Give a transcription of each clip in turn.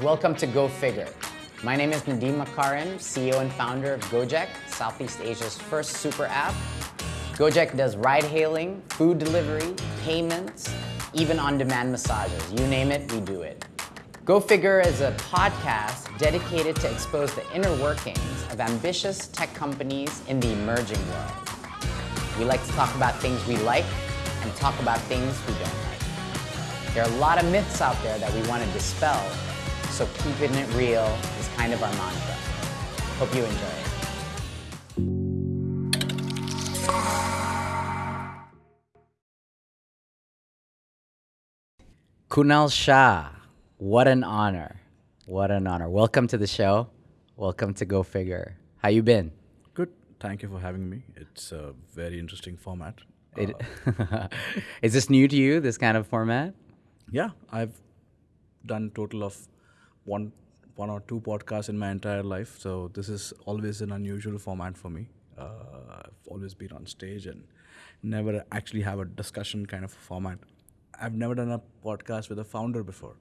Welcome to Go Figure. My name is Nadiem Makarim, CEO and founder of Gojek, Southeast Asia's first super app. Gojek does ride hailing, food delivery, payments, even on demand massages. You name it, we do it. Go Figure is a podcast dedicated to expose the inner workings of ambitious tech companies in the emerging world. We like to talk about things we like and talk about things we don't like. There are a lot of myths out there that we want to dispel, so keeping it real is kind of our mantra. Hope you enjoy it. Kunal Shah, what an honor. What an honor. Welcome to the show. Welcome to Go Figure. How you been? Good. Thank you for having me. It's a very interesting format. It, Uh, is this new to you, this kind of format? yeah, I've done total of one one or two podcasts in my entire life, so this is always an unusual format for me. Uh, I've always been on stage and never actually have a discussion kind of format. I've never done a podcast with a founder before,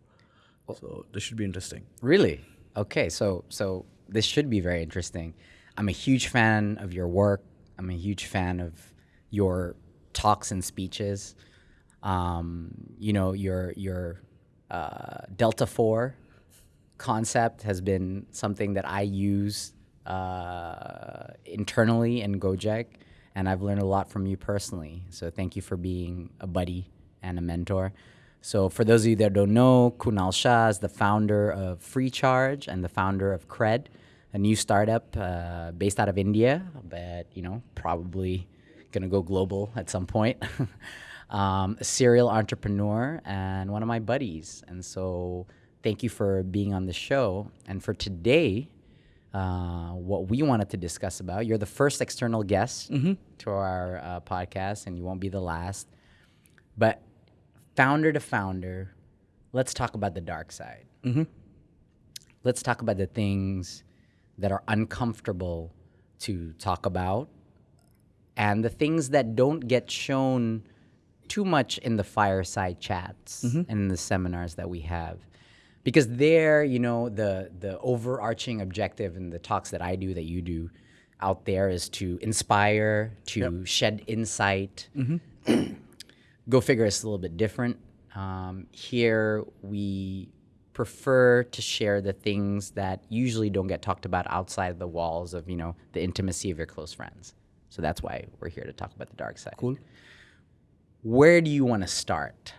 so this should be interesting. Really? Okay, so so this should be very interesting. I'm a huge fan of your work. I'm a huge fan of your talks and speeches. Um, you know, your your uh, Delta Four concept has been something that I use uh, internally in Gojek, and I've learned a lot from you personally. So thank you for being a buddy and a mentor. So for those of you that don't know, Kunal Shah is the founder of FreeCharge and the founder of Cred, a new startup uh, based out of India, but you know probably gonna go global at some point. um, a serial entrepreneur and one of my buddies, and so thank you for being on the show. And for today, uh, what we wanted to discuss about, you're the first external guest to our uh, podcast, and you won't be the last. But founder to founder, let's talk about the dark side. Let's talk about the things that are uncomfortable to talk about and the things that don't get shown too much in the fireside chats and in the seminars that we have because there you know the the overarching objective in the talks that i do that you do out there is to inspire to shed insight. Go figure it's a little bit different. Um, here we prefer to share the things that usually don't get talked about outside the walls of you know the intimacy of your close friends. So that's why we're here to talk about the dark side. Cool. where do you want to start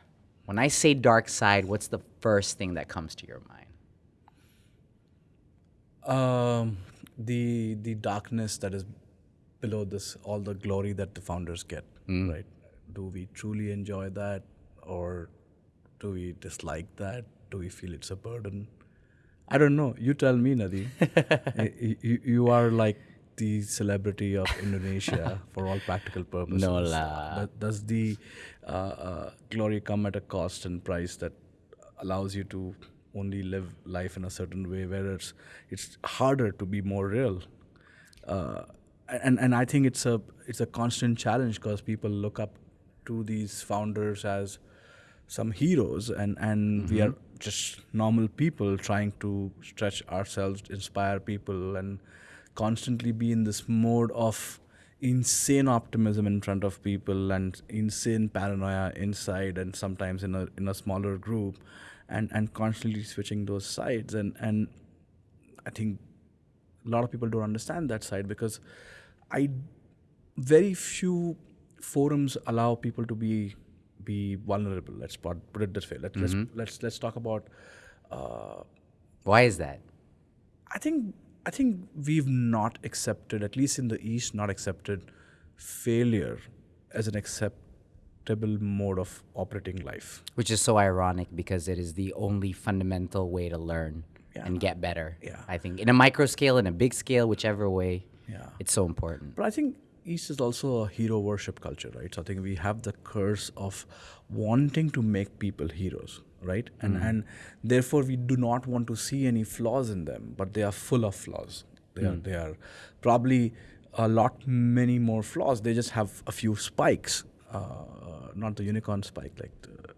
when i say dark side what's the first thing that comes to your mind Um, the the darkness that is below this, all the glory that the founders get, right? Do we truly enjoy that, or do we dislike that? Do we feel it's a burden? I don't know. You tell me, Nadi. you, you are like the celebrity of Indonesia for all practical purposes. No lah. Does- Does the uh, uh, glory come at a cost and price that allows you to only live life in a certain way, where it's it's harder to be more real? Uh, and and I think it's a it's a constant challenge because people look up to these founders as some heroes, and and we are just normal people trying to stretch ourselves, inspire people, and constantly be in this mode of insane optimism in front of people and insane paranoia inside and sometimes in a in a smaller group and and constantly switching those sides and and I think a lot of people don't understand that side because I very few forums allow people to be be vulnerable. Let's put, put it this way. Let, Let's let's let's talk about. Uh, why is that I think I think we've not accepted, at least in the East, not accepted failure as an acceptable mode of operating life. which is so ironic because it is the only fundamental way to learn Yeah. and get better Yeah. i think in a micro scale in a big scale whichever way Yeah. it's so important But I think East is also a hero worship culture, right? So I think we have the curse of wanting to make people heroes, right? And and therefore we do not want to see any flaws in them, but they are full of flaws. They are they are probably a lot many more flaws. They just have a few spikes, uh, not the unicorn spike like the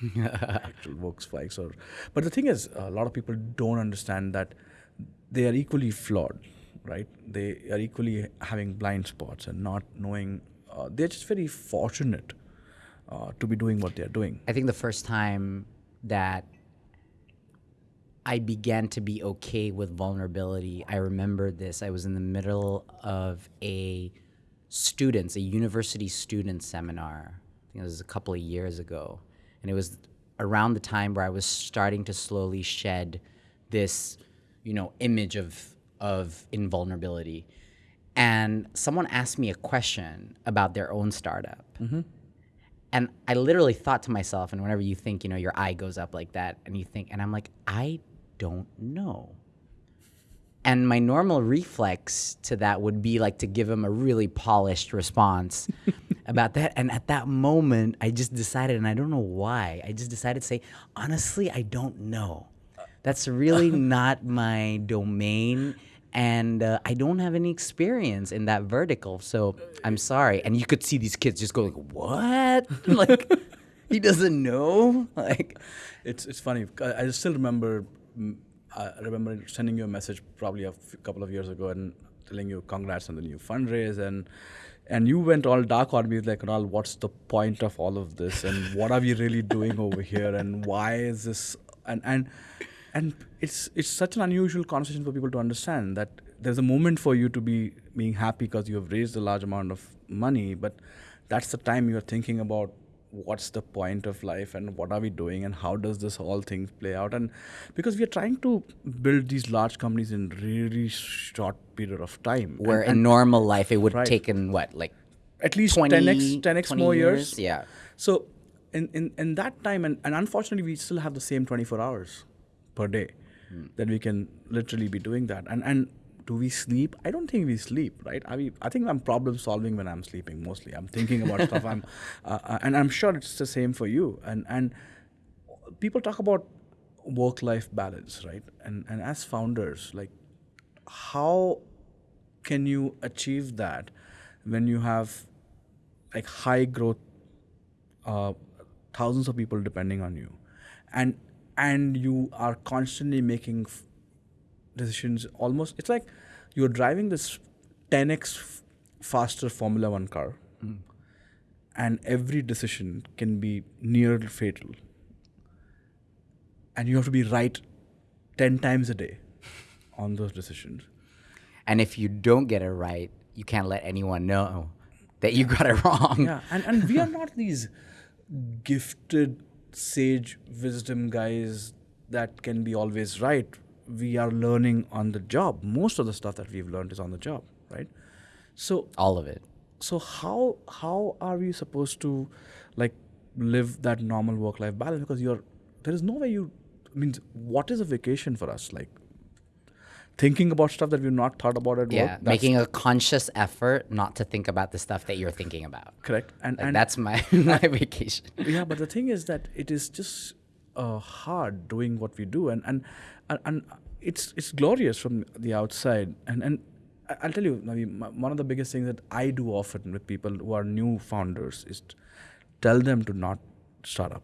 actual work spikes or but the thing is a lot of people don't understand that they are equally flawed right they are equally having blind spots and not knowing uh, they're just very fortunate uh, to be doing what they're doing I think the first time that I began to be okay with vulnerability, I remember this. I was in the middle of a students, a university student seminar. I think it was a couple of years ago. And it was around the time where I was starting to slowly shed this, you know, image of of invulnerability. And someone asked me a question about their own startup. Mm-hmm. And I literally thought to myself, and whenever you think, you know, your eye goes up like that, and you think, and I'm like, I don't know. And my normal reflex to that would be like to give him a really polished response about that. And at that moment, I just decided, and I don't know why, I just decided to say, honestly, I don't know. That's really not my domain. And uh, I don't have any experience in that vertical. So I'm sorry. And you could see these kids just go like, what? like, he doesn't know? Like, it's it's funny i, still remember mm, i remember sending you a message probably a couple of years ago and telling you congrats on the new fundraise and and you went all dark on me like Kunal, what's the point of all of this and what are we really doing over here and why is this and and and it's it's such an unusual conversation for people to understand that there's a moment for you to be being happy because you have raised a large amount of money but that's the time you're thinking about what's the point of life and what are we doing and how does this whole thing play out and because we are trying to build these large companies in really short period of time where and in normal life it would Right. taken what, like at least 20, 10x 10x 20 more years. Yeah. So in, in, in that time, and, and unfortunately, we still have the same 24 hours per day that we can literally be doing that. And and do we sleep? I don't think we sleep, right? I mean, I think I'm problem solving when I'm sleeping mostly. I'm thinking about stuff. I'm, uh, uh, and I'm sure it's the same for you. And and people talk about work-life balance, right? And and as founders, like how can you achieve that when you have like high growth uh, thousands of people depending on you and and you are constantly making f- decisions almost it's like you're driving this 10x f- faster formula 1 car. Hmm. And every decision can be near fatal. And you have to be right 10 times a day on those decisions. And if you don't get it right, you can't let anyone know that you got it wrong. yeah. And, and we are not these gifted sage wisdom guys that can be always right we are learning on the job. Most of the stuff that we've learned is on the job right? So All of it. so how how are we supposed to like live that normal work life balance? Because you're there is no way you means what is a vacation for us? Like thinking about stuff that we've not thought about at Yeah. work Making a conscious effort not to think about the stuff that you're thinking about. correct and Like, and that's my my vacation. yeah but the thing is that it is just uh, hard doing what we do and and and, and it's it's glorious from the outside and and I- I'll tell you Navi, m- one of the biggest things that I do often with people who are new founders is tell them to not start up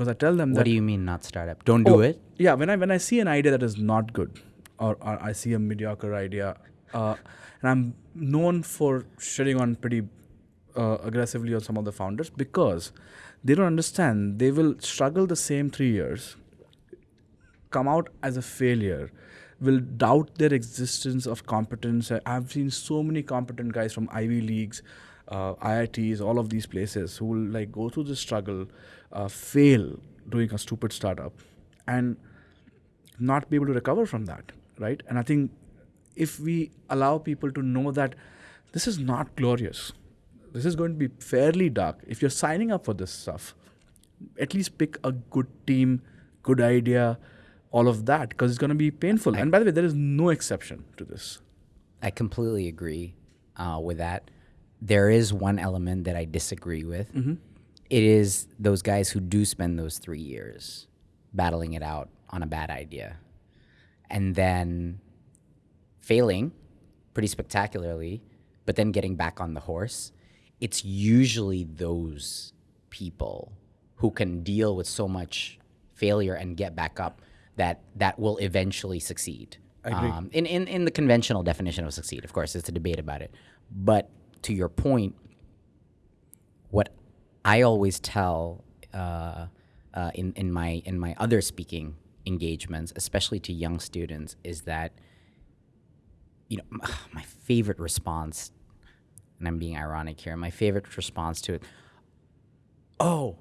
because I tell them What do you mean not startup? Don't do Oh, it? Yeah, when I when I see an idea that is not good, or, or I see a mediocre idea, uh, and I'm known for shitting on pretty uh, aggressively on some of the founders because they don't understand. They will struggle the same three years, come out as a failure, will doubt their existence of competence. I- I've seen so many competent guys from Ivy Leagues, uh, IITs, all of these places who will like go through this struggle, uh, fail doing a stupid startup, and not be able to recover from that, right? And I think if we allow people to know that this is not glorious, this is going to be fairly dark. If you're signing up for this stuff, at least pick a good team, good idea, all of that, because it's going to be painful. and by the way, there is no exception to this. I completely agree uh, with that. There is one element that I disagree with. It is those guys who do spend those three years battling it out on a bad idea and then failing pretty spectacularly, but then getting back on the horse. It's usually those people who can deal with so much failure and get back up that that will eventually succeed. Um, in, in, in the conventional definition of succeed, of course, it's a debate about it. But to your point, what I always tell uh, uh, in, in, my, in my other speaking engagements, especially to young students, is that you know my favorite response, and I'm being ironic here. My favorite response to it, oh,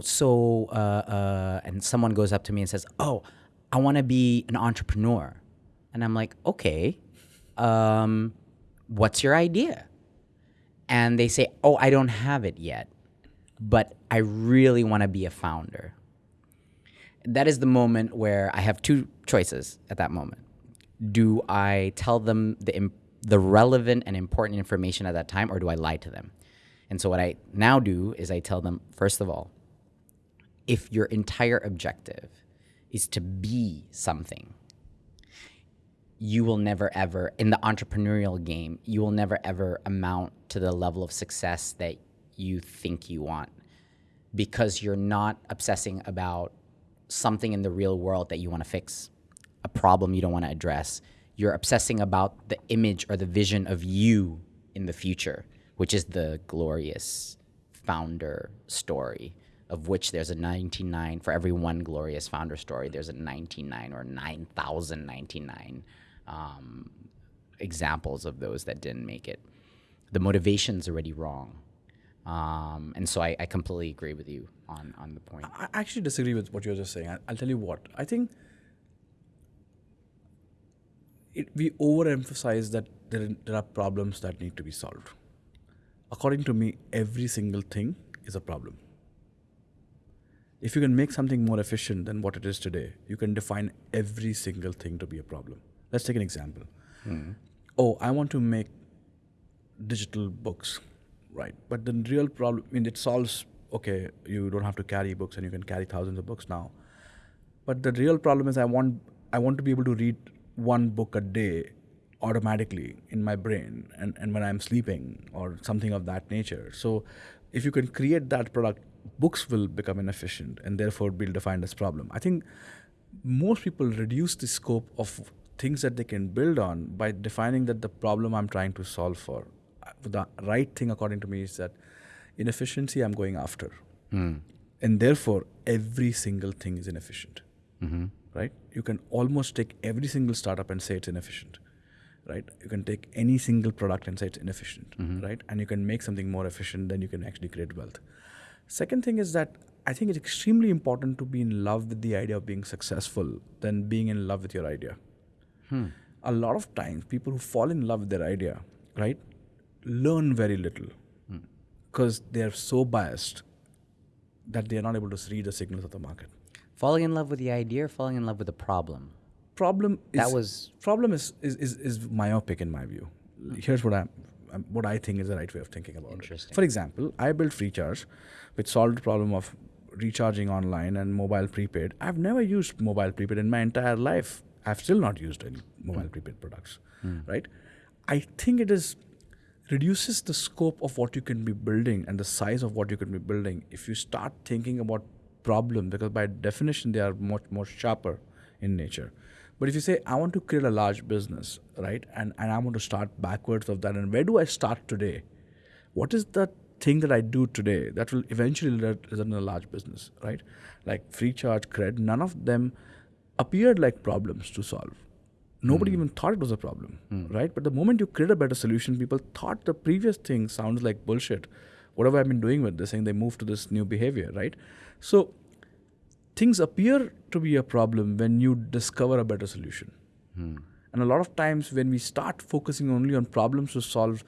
so uh, uh, and someone goes up to me and says, "Oh, I want to be an entrepreneur," and I'm like, "Okay, um, what's your idea?" And they say, "Oh, I don't have it yet, but I really want to be a founder." That is the moment where I have two choices at that moment. Do I tell them the the relevant and important information at that time, or do I lie to them? And so what I now do is I tell them, first of all, if your entire objective is to be something, you will never ever, in the entrepreneurial game, you will never ever amount to the level of success that you think you want because you're not obsessing about something in the real world that you want to fix, a problem you don't want to address. You're obsessing about the image or the vision of you in the future, which is the glorious founder story of which there's a 99 for every one glorious founder story there's a 99 or 9099 um, examples of those that didn't make it the motivation's already wrong um, and so I, I completely agree with you on, on the point I actually disagree with what you're just saying. I, I'll tell you what. I think it, we overemphasize that there, there are problems that need to be solved. According to me, every single thing is a problem. If you can make something more efficient than what it is today, you can define every single thing to be a problem. Let's take an example. Oh, I want to make digital books, right? But the real problem, I mean, it solves, okay, you don't have to carry books and you can carry thousands of books now. But the real problem is I want I want to be able to read one book a day automatically in my brain and, and when I'm sleeping or something of that nature. So if you can create that product, books will become inefficient and therefore be defined as problem. I think most people reduce the scope of things that they can build on by defining that the problem I'm trying to solve for. The right thing according to me is that inefficiency I'm going after. Hmm. And therefore every single thing is inefficient mm-hmm. right? You can almost take every single startup and say it's inefficient, right? You can take any single product and say it's inefficient, mm-hmm. right? And you can make something more efficient, then you can actually create wealth. Second thing is that I think it's extremely important to be in love with the idea of being successful than being in love with your idea. Hmm. A lot of times, people who fall in love with their idea, right, learn very little hmm. because they're so biased that they are not able to read the signals of the market. falling in love with the idea or falling in love with the problem problem is That was- problem is, is is is myopic in my view. Hmm. Here's what I'm um, what I think is the right way of thinking about Interesting. it. For example, I built FreeCharge, which solved the problem of recharging online and mobile prepaid. I've never used mobile prepaid in my entire life. I've still not used any mobile hmm. prepaid products, right? I think it is reduces the scope of what you can be building and the size of what you can be building. If you start thinking about problem because by definition they are much more sharper in nature. But if you say i want to create a large business right and, and i want to start backwards of that and where do i start today? What is the thing that i do today that will eventually re- result in a large business right? Like FreeCharge cred none of them appeared like problems to solve nobody hmm. even thought it was a problem, hmm. right? But the moment you create a better solution, people thought the previous thing sounds like bullshit. Whatever I've been doing with this thing, they move to this new behavior, right? So things appear to be a problem when you discover a better solution. Hmm. And a lot of times when we start focusing only on problems to solve,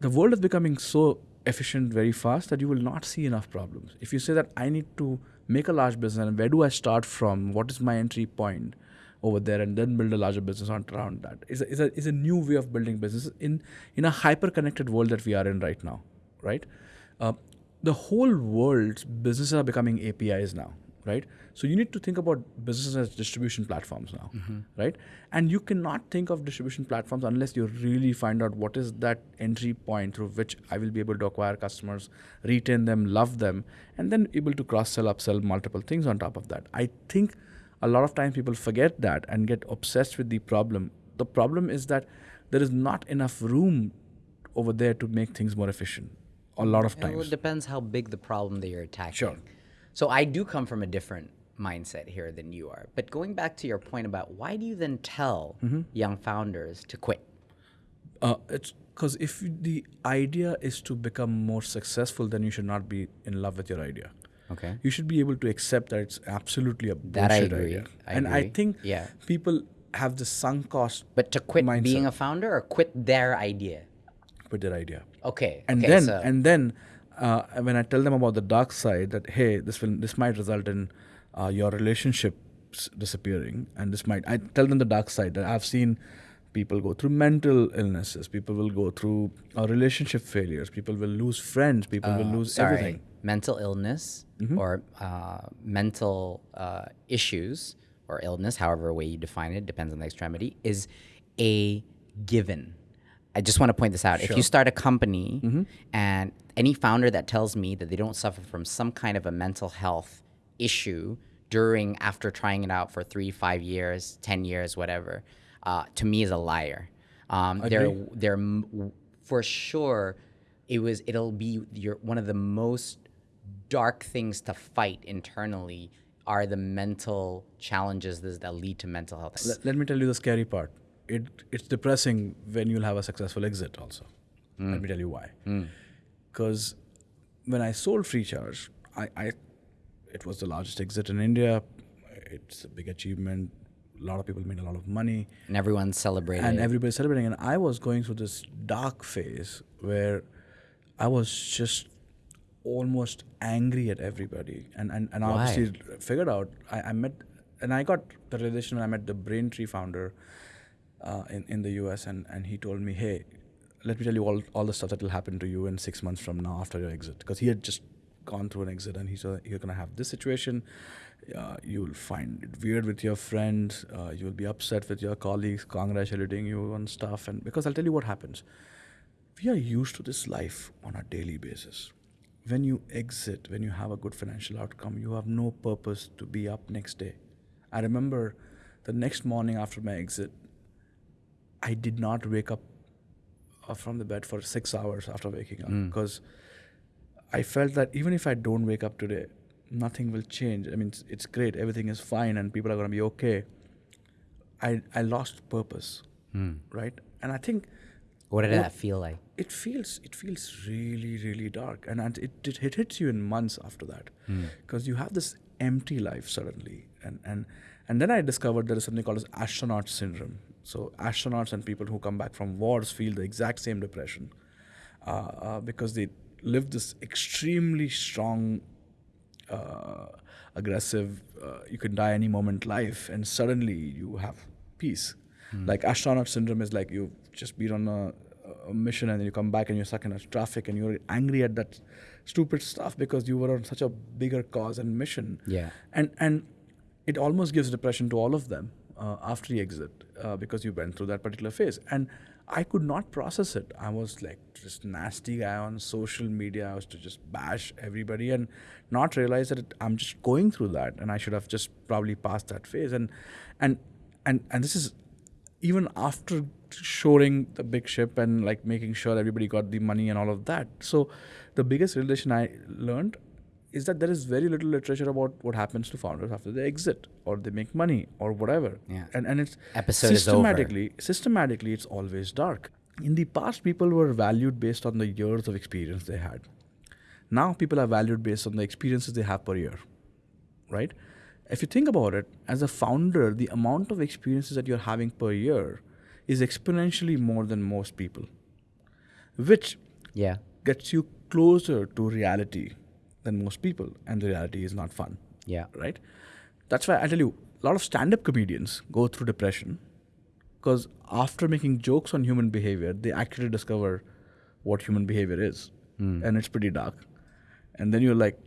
the world is becoming so efficient very fast that you will not see enough problems. If you say that I need to make a large business and where do I start from? What is my entry point over there and then build a larger business on around that is a, is a, is a new way of building business in, in a hyper connected world that we are in right now, right? Uh, the whole world's businesses are becoming APIs now. right? So you need to think about business as distribution platforms now, right? And you cannot think of distribution platforms unless you really find out what is that entry point through which I will be able to acquire customers, retain them, love them, and then able to cross sell, upsell multiple things on top of that. I think a lot of times people forget that and get obsessed with the problem. The problem is that there is not enough room over there to make things more efficient. A lot of times. it depends how big the problem that you're attacking. Sure. So I do come from a different mindset here than you are. But going back to your point about why do you then tell Mm-hmm. young founders to quit? Uh, it's because if the idea is to become more successful, then you should not be in love with your idea. Okay. You should be able to accept that it's absolutely a bullshit That I agree. idea. I and I think Yeah. people have the sunk cost But to quit mindset being a founder or quit their idea? quit their idea. Okay. and okay, then so- and then uh, when I tell them about the dark side, that hey, this will this might result in uh, your relationships disappearing, and this might I tell them the dark side that I've seen people go through mental illnesses, people will go through uh, relationship failures, people will lose friends, people will lose sorry, everything. Mental illness Mm-hmm. or uh, mental uh, issues or illness, however way you define it, depends on the extremity, is a given. I just want to point this out. If you start a company Mm-hmm. and any founder that tells me that they don't suffer from some kind of a mental health issue during after trying it out for three, five years, ten years, whatever, uh, to me is a liar. Um, they're they're for sure. It was. It'll be your one of the most dark things to fight internally are the mental challenges that lead to mental health. Let, let me tell you the scary part. It it's depressing when you'll have a successful exit. Also, let me hmm. tell you why. Hmm. Because when I sold FreeCharge, I, I it was the largest exit in India. It's a big achievement. A lot of people made a lot of money, and everyone's celebrating. and everybody's celebrating. And I was going through this dark phase where I was just almost angry at everybody. And and, and Why? obviously figured out I, I met and I got the realization when I met the Braintree founder uh, in, in the US and, and he told me, Hey, let me tell you all, all the stuff that will happen to you in six months from now after your exit. Because he had just gone through an exit and he said, You're gonna have this situation, uh, you'll find it weird with your friends, uh, you'll be upset with your colleagues congratulating you on stuff and because I'll tell you what happens. We are used to this life on a daily basis when you exit, when you have a good financial outcome, you have no purpose to be up next day. I remember the next morning after my exit, I did not wake up uh, from the bed for six hours after waking up because I felt that even if I don't wake up today, nothing will change. I mean, it's, it's great, everything is fine, and people are going to be okay. I, I lost purpose, right? And I think what did that feel like? it feels it feels really really dark. And, and it, it it hits you in months after that because you have this empty life suddenly. And and and then i discovered there is something called as astronaut syndrome. So astronauts and people who come back from wars feel the exact same depression uh, uh, because they live this extremely strong uh, aggressive uh, you can die any moment life and suddenly you have peace. Like astronaut syndrome is like you've just been on a, a mission and then you come back and you're stuck in a traffic and you're angry at that stupid stuff because you were on such a bigger cause and mission. Yeah. and and it almost gives depression to all of them uh, after the exit uh, because you went through that particular phase. And i could not process it. I was like just nasty guy on social media. I was to just bash everybody and not realize that it, i'm just going through that and i should have just probably passed that phase. And and and and this is even after shoring the big ship and like making sure everybody got the money and all of that so the biggest realization i learned is that there is very little literature about what happens to founders after they exit or they make money or whatever Yeah. and and it's Episode is over. systematically systematically it's always dark in the past people were valued based on the years of experience they had now people are valued based on the experiences they have per year right? If you think about it, as a founder, the amount of experiences that you're having per year is exponentially more than most people, which Yeah. gets you closer to reality than most people, and the reality is not fun, Yeah. right? That's why I tell you, a lot of stand up comedians go through depression because after making jokes on human behavior, they actually discover what human behavior is. Hmm. And it's pretty dark. And then you're like,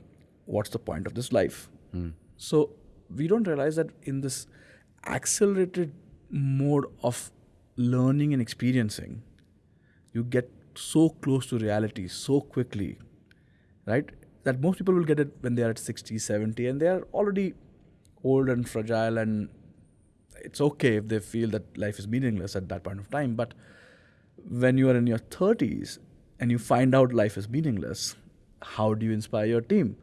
what's the point of this life? Hmm. So we don't realize that in this accelerated mode of learning and experiencing, you get so close to reality so quickly, right? That most people will get it when they are at 60, 70, and they are already old and fragile, and it's okay if they feel that life is meaningless at that point of time. But when you are in your 30s and you find out life is meaningless, how do you inspire your team?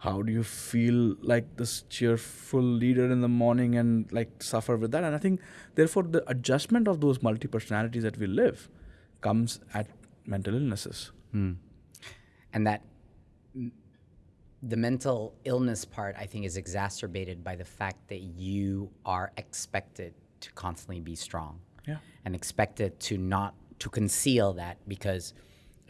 How do you feel like this cheerful leader in the morning and like suffer with that? And I think, therefore, the adjustment of those multi personalities that we live comes at mental illnesses. Hmm. And that the mental illness part, I think, is exacerbated by the fact that you are expected to constantly be strong. Yeah. And expected to not to conceal that because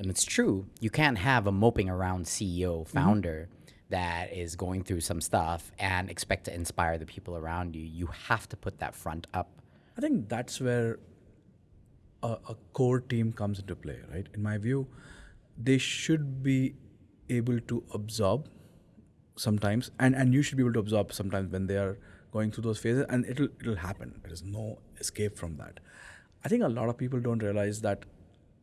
and it's true, you can't have a moping around CEO founder mm-hmm. That is going through some stuff and expect to inspire the people around you. You have to put that front up. I think that's where a, a core team comes into play, right? In my view, they should be able to absorb sometimes and, and you should be able to absorb sometimes when they are going through those phases and it'll it'll happen. There is no escape from that. I think a lot of people don't realize that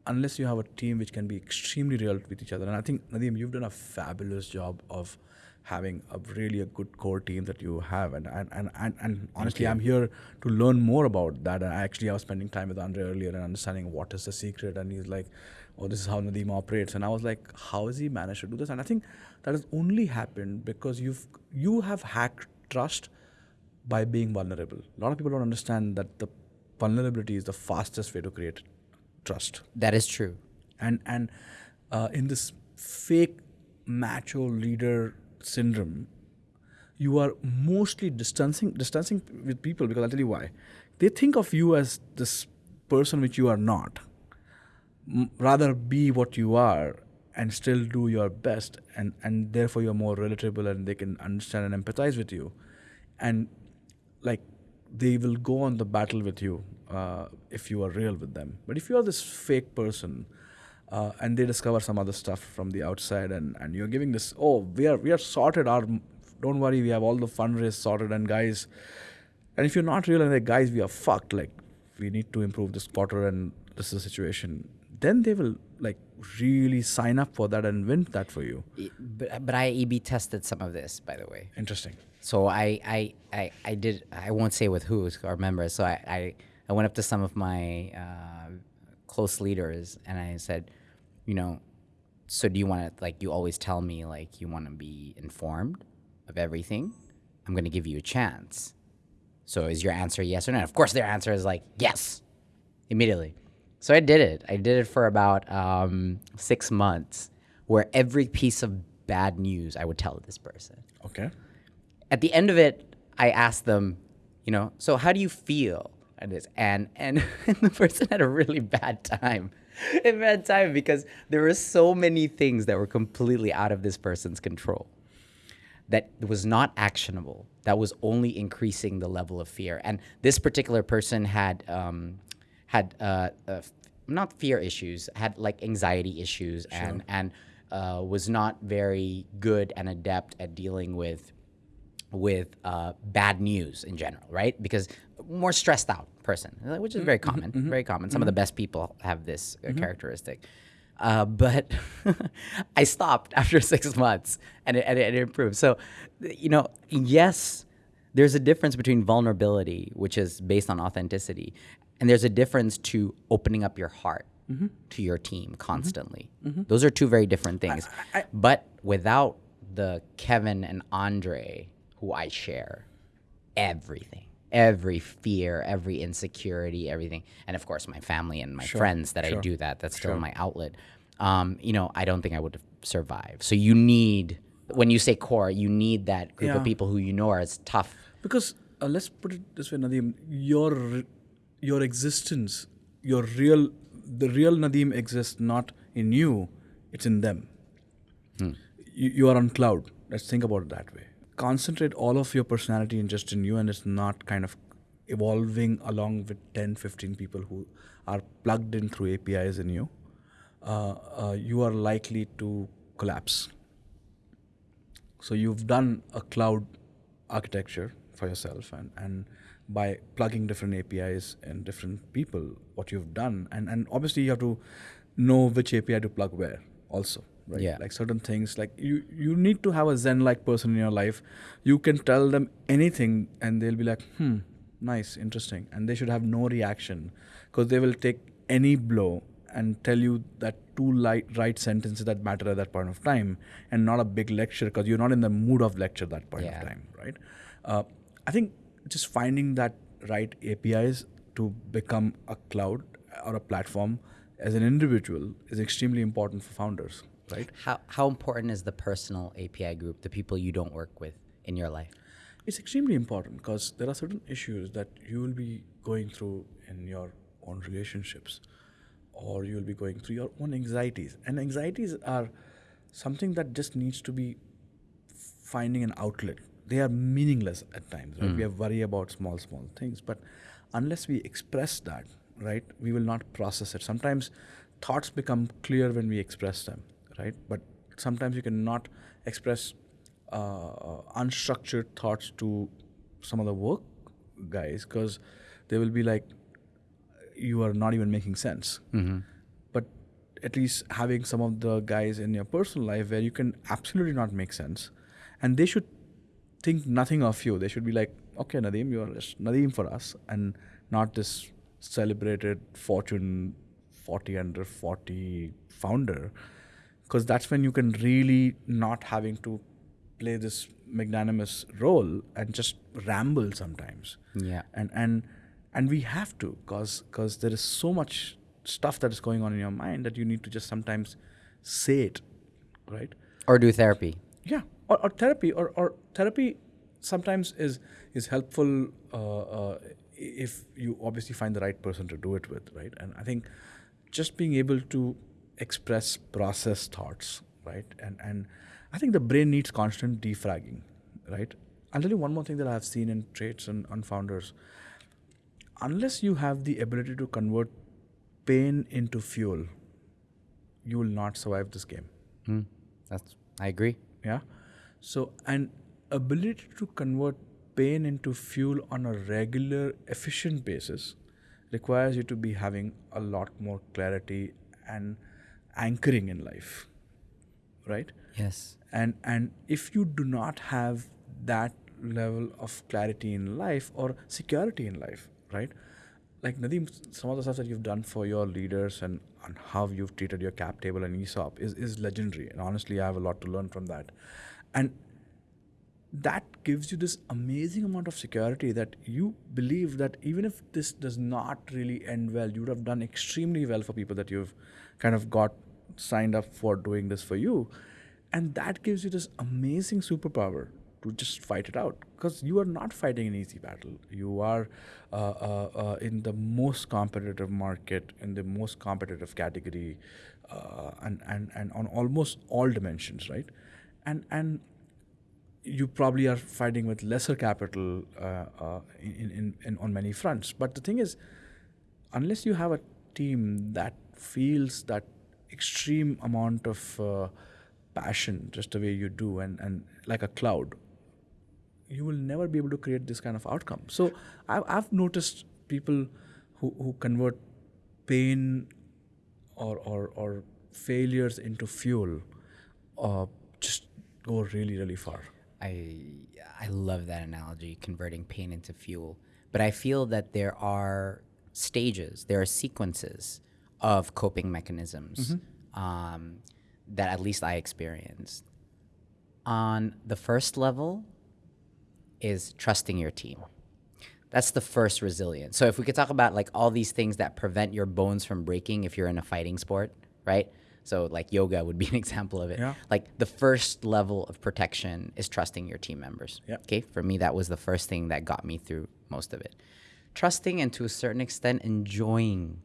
unless you have a team which can be extremely real with each other. And I think Nadiem, you've done a fabulous job of having a really a good core team that you have. And and and, and, and honestly, I'm here to learn more about that. And actually, I was spending time with Andre earlier and understanding what is the secret. And he's like, "Oh, this is how Nadiem operates." And I was like, "How has he managed to do this?" And I think that has only happened because you've you have hacked trust by being vulnerable. A lot of people don't understand that the vulnerability is the fastest way to create trust. That is true. And and uh, in this fake macho leader syndrome, you are mostly distancing distancing with people because I'll tell you why. They think of you as this person which you are not. M- rather be what you are and still do your best and and therefore you're more relatable and they can understand and empathize with you and like they will go on the battle with you uh, if you are real with them. But if you are this fake person, uh, and they discover some other stuff from the outside, and, and you're giving this, oh, we are we are sorted. Our don't worry, we have all the fundraise sorted, and guys, and if you're not real and like guys, we are fucked. Like we need to improve this quarter, and this is the situation. Then they will like really sign up for that and win that for you. But, but I A/B tested some of this, by the way. Interesting. So I I I, I did. I won't say with who or members. So I, I I went up to some of my uh, close leaders and I said, you know, so do you want to like you always tell me like you want to be informed of everything? I'm going to give you a chance. So is your answer yes or no? Of course, their answer is like yes, immediately. So I did it. I did it for about um, six months, where every piece of bad news I would tell this person. Okay. At the end of it, I asked them, you know, so how do you feel? And this and and the person had a really bad time. A bad time because there were so many things that were completely out of this person's control that was not actionable that was only increasing the level of fear. And this particular person had um, had uh, uh, not fear issues had like anxiety issues sure. and and uh, was not very good and adept at dealing with with uh, bad news in general, right? Because more stressed out person, which is very mm-hmm, common, mm-hmm, very common. Some mm-hmm. of the best people have this uh, mm-hmm. characteristic. Uh, but I stopped after six months and it, and it, improved. So, you know, yes, there's a difference between vulnerability, which is based on authenticity, and there's a difference to opening up your heart mm-hmm. to your team constantly. Mm-hmm. Those are two very different things. I, I, but without the Kevin and Andre who I share everything every fear, every insecurity, everything, and of course my family and my sure, friends that sure, I do that. That's still sure. my outlet. Um, you know, I don't think I would survive. So you need, when you say core, you need that group yeah. of people who you know are as tough. Because uh, let's put it this way, Nadiem, your your existence, your real, the real Nadiem exists not in you, it's in them. Hmm. You, you are on cloud. Let's think about it that way concentrate all of your personality in just in you and it's not kind of evolving along with 10 15 people who are plugged in through apis in you uh, uh, you are likely to collapse so you've done a cloud architecture for yourself and, and by plugging different APIs and different people, what you've done. And, and obviously, you have to know which API to plug where also. Right? Yeah. Like certain things, like you, you need to have a Zen like person in your life. You can tell them anything and they'll be like, hmm, nice, interesting. And they should have no reaction because they will take any blow and tell you that two light, right sentences that matter at that point of time and not a big lecture because you're not in the mood of lecture at that point Yeah. of time, right? Uh, I think just finding that right APIs to become a cloud or a platform as an individual is extremely important for founders, right? How how important is the personal API group, the people you don't work with in your life? It's extremely important because there are certain issues that you will be going through in your own relationships or you will be going through your own anxieties. And anxieties are something that just needs to be finding an outlet. They are meaningless at times, right? Hmm. We are worry about small, small things. But unless we express that, right, we will not process it. Sometimes thoughts become clear when we express them, right? But sometimes you cannot express uh, unstructured thoughts to some of the work guys because they will be like, you are not even making sense. But at least having some of the guys in your personal life where you can absolutely not make sense, and they should think nothing of you. They should be like, okay, Nadiem, you are just Nadiem for us, and not this celebrated Fortune 40 under 40 founder, because that's when you can really not having to play this magnanimous role and just ramble sometimes Yeah. and and and we have to because because there is so much stuff that is going on in your mind that you need to just sometimes say it right Or do therapy. yeah or, or therapy or, or therapy sometimes is is helpful uh, uh, if you obviously find the right person to do it with right and i think just being able to express process thoughts right? And and i think the brain needs constant defragging right? I'll tell you one more thing that i've seen in traits and on founders. Unless you have the ability to convert pain into fuel you will not survive this game. Hmm. That's I agree. yeah? So an ability to convert pain into fuel on a regular efficient basis requires you to be having a lot more clarity and anchoring in life right Yes. and and if you do not have that level of clarity in life or security in life right like Nadiem, some of the stuff that you've done for your leaders and, and how you've treated your cap table and ESOP is, is legendary. And honestly, I have a lot to learn from that. And that gives you this amazing amount of security that you believe that even if this does not really end well, you would have done extremely well for people that you've kind of got signed up for doing this for you. And that gives you this amazing superpower to just fight it out because you are not fighting an easy battle. You are uh, uh, uh, in the most competitive market, in the most competitive category, uh, and, and, and on almost all dimensions, right? And, and you probably are fighting with lesser capital uh, uh, in, in, in on many fronts. But the thing is, unless you have a team that feels that extreme amount of uh, passion, just the way you do, and, and like a cloud, you will never be able to create this kind of outcome. So I've, I've noticed people who, who convert pain or, or, or failures into fuel uh, just go really, really far. I I love that analogy, converting pain into fuel. But I feel that there are stages, there are sequences of coping mechanisms um, that at least I experienced. On the first level is trusting your team. That's the first resilience. So if we could talk about like all these things that prevent your bones from breaking if you're in a fighting sport, right? So like yoga would be an example of it. Yeah. Like the first level of protection is trusting your team members. Okay. For me, that was the first thing that got me through most of it. Trusting and to a certain extent enjoying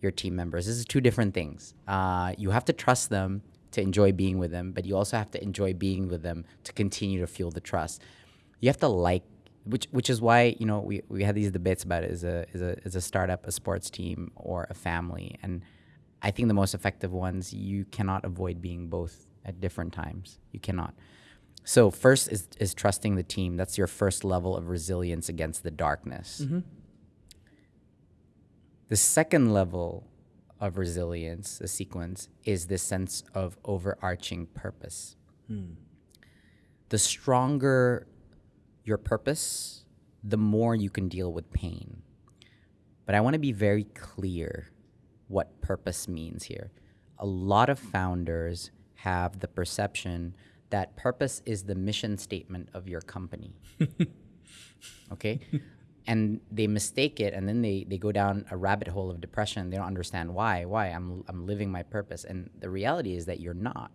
your team members. This is two different things. Uh, you have to trust them to enjoy being with them, but you also have to enjoy being with them to continue to fuel the trust. You have to like, which which is why you know we, we had these debates about. Is a is a is a startup a sports team or a family? And I think the most effective ones you cannot avoid being both at different times. You cannot. So first is is trusting the team. That's your first level of resilience against the darkness. The second level of resilience, the sequence, is this sense of overarching purpose. Hmm. The stronger your purpose, the more you can deal with pain. But I want to be very clear what purpose means here. A lot of founders have the perception that purpose is the mission statement of your company. okay? And they mistake it and then they, they go down a rabbit hole of depression. They don't understand why. Why? I'm, I'm living my purpose. And the reality is that you're not.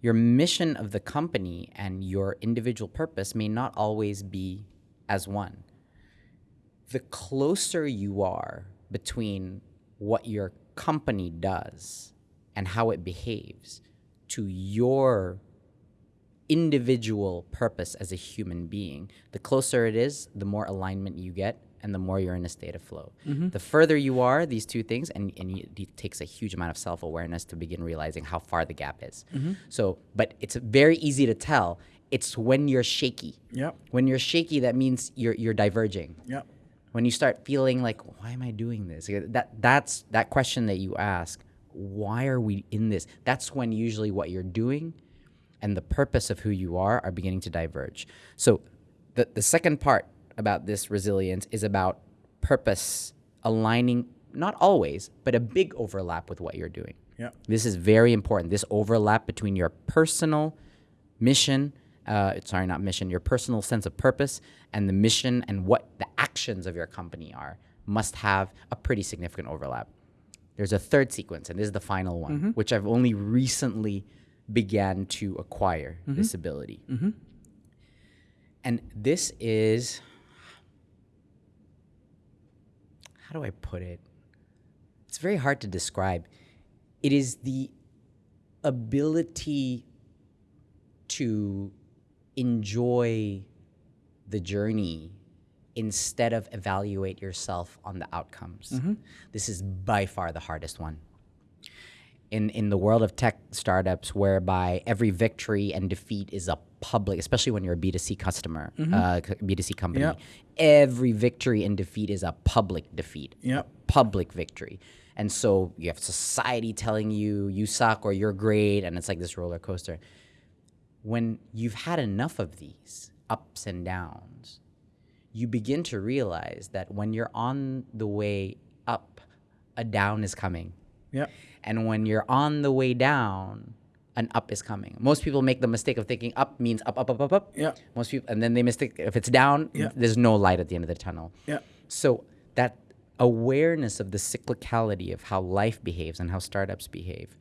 Your mission of the company and your individual purpose may not always be as one the closer you are between what your company does and how it behaves to your individual purpose as a human being, the closer it is, the more alignment you get and the more you're in a state of flow. Mm-hmm. The further you are, these two things, and, and you, it takes a huge amount of self awareness to begin realizing how far the gap is. Mm-hmm. So, but it's very easy to tell. It's when you're shaky. Yep. When you're shaky, that means you're, you're diverging Yep. when you start feeling like why am i doing this that that's that question that you ask why are we in this that's when usually what you're doing and the purpose of who you are are beginning to diverge so the, the second part about this resilience is about purpose aligning not always but a big overlap with what you're doing Yeah. this is very important. This overlap between your personal mission, uh, sorry, not mission, your personal sense of purpose and the mission and what the actions of your company are must have a pretty significant overlap. There's a third sequence, and this is the final one, which I've only recently began to acquire mm-hmm. this ability. Mm-hmm. And this is, how do I put it? It's very hard to describe. It is the ability to enjoy the journey instead of evaluate yourself on the outcomes. Mm-hmm. This is by far the hardest one. In in the world of tech startups, whereby every victory and defeat is a public, especially when you're a B2C customer, uh, c- B2C company, Yeah. every victory and defeat is a public defeat Yep. public victory. And so you have society telling you you suck or you're great, and it's like this roller coaster. When you've had enough of these ups and downs, you begin to realize that when you're on the way up, a down is coming. Yep. And when you're on the way down, an up is coming. Most people make the mistake of thinking up means up, up, up, up, up. Yeah. Most people, and then they mistake if it's down, Yeah. there's no light at the end of the tunnel. Yeah. So that awareness of the cyclicality of how life behaves and how startups behave